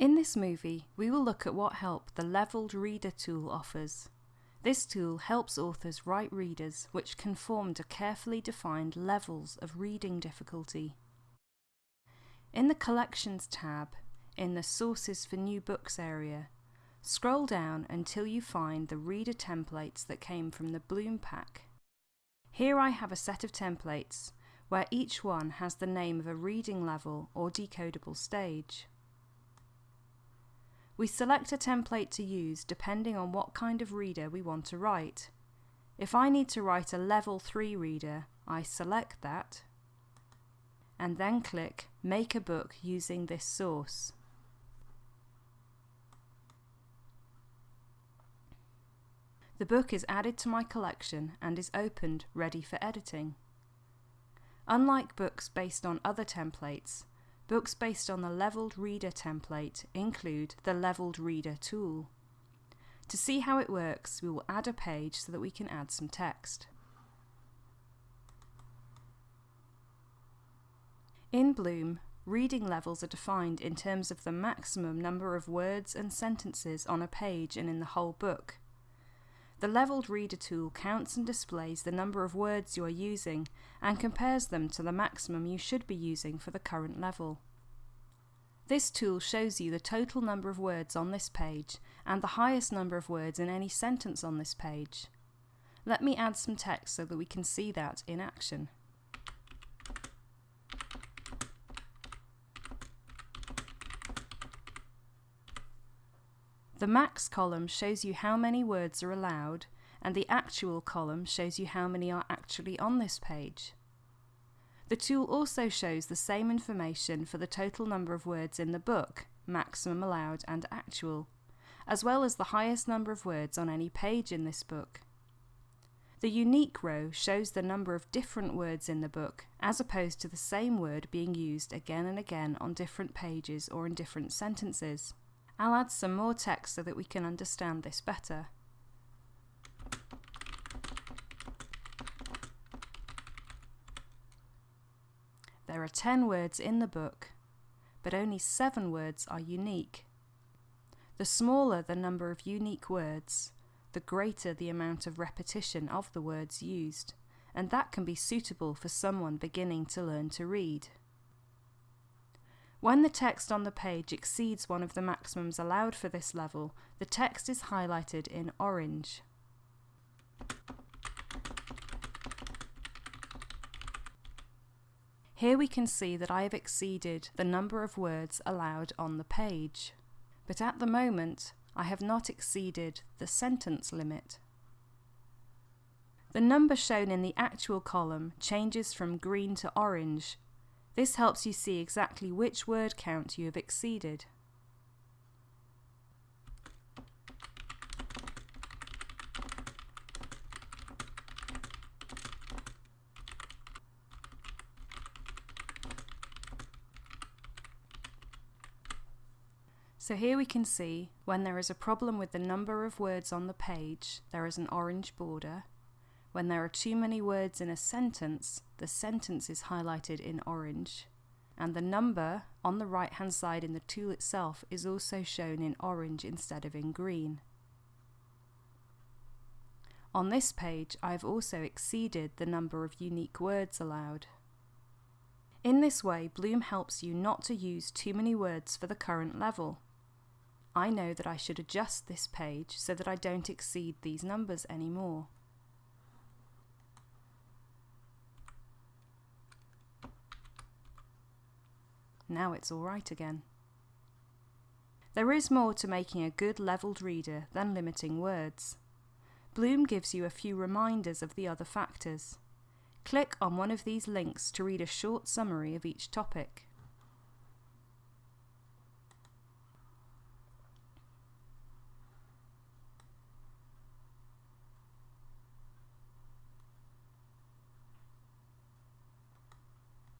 In this movie, we will look at what help the Leveled Reader tool offers. This tool helps authors write readers which conform to carefully defined levels of reading difficulty. In the Collections tab, in the Sources for New Books area, scroll down until you find the reader templates that came from the Bloom pack. Here I have a set of templates where each one has the name of a reading level or decodable stage. We select a template to use depending on what kind of reader we want to write. If I need to write a level 3 reader, I select that and then click Make a book using this source. The book is added to my collection and is opened ready for editing. Unlike books based on other templates, Books based on the Leveled Reader template include the Leveled Reader tool. To see how it works, we will add a page so that we can add some text. In Bloom, reading levels are defined in terms of the maximum number of words and sentences on a page and in the whole book. The Leveled Reader tool counts and displays the number of words you are using and compares them to the maximum you should be using for the current level. This tool shows you the total number of words on this page and the highest number of words in any sentence on this page. Let me add some text so that we can see that in action. The max column shows you how many words are allowed and the actual column shows you how many are actually on this page. The tool also shows the same information for the total number of words in the book, maximum allowed and actual, as well as the highest number of words on any page in this book. The unique row shows the number of different words in the book, as opposed to the same word being used again and again on different pages or in different sentences. I'll add some more text so that we can understand this better. There are 10 words in the book, but only 7 words are unique. The smaller the number of unique words, the greater the amount of repetition of the words used, and that can be suitable for someone beginning to learn to read. When the text on the page exceeds one of the maximums allowed for this level, the text is highlighted in orange. Here we can see that I have exceeded the number of words allowed on the page. But at the moment, I have not exceeded the sentence limit. The number shown in the actual column changes from green to orange this helps you see exactly which word count you have exceeded. So here we can see when there is a problem with the number of words on the page, there is an orange border, when there are too many words in a sentence, the sentence is highlighted in orange, and the number on the right hand side in the tool itself is also shown in orange instead of in green. On this page, I've also exceeded the number of unique words allowed. In this way, Bloom helps you not to use too many words for the current level. I know that I should adjust this page so that I don't exceed these numbers anymore. Now it's all right again. There is more to making a good levelled reader than limiting words. Bloom gives you a few reminders of the other factors. Click on one of these links to read a short summary of each topic.